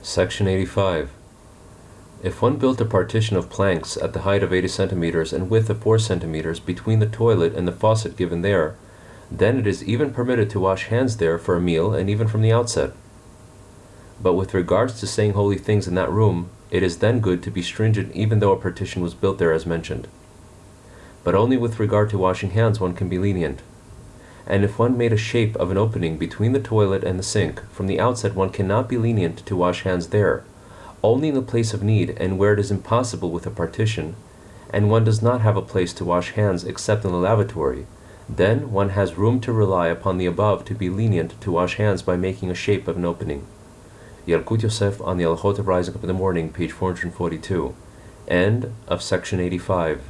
Section 85. If one built a partition of planks at the height of 80 centimeters and width of 4 centimeters between the toilet and the faucet given there, then it is even permitted to wash hands there for a meal and even from the outset. But with regards to saying holy things in that room, it is then good to be stringent even though a partition was built there as mentioned. But only with regard to washing hands one can be lenient. And if one made a shape of an opening between the toilet and the sink, from the outset one cannot be lenient to wash hands there, only in the place of need and where it is impossible with a partition, and one does not have a place to wash hands except in the lavatory, then one has room to rely upon the above to be lenient to wash hands by making a shape of an opening. Yalkut Yosef on the Halachot of Rising Up in the Morning, page 442. End of section 85.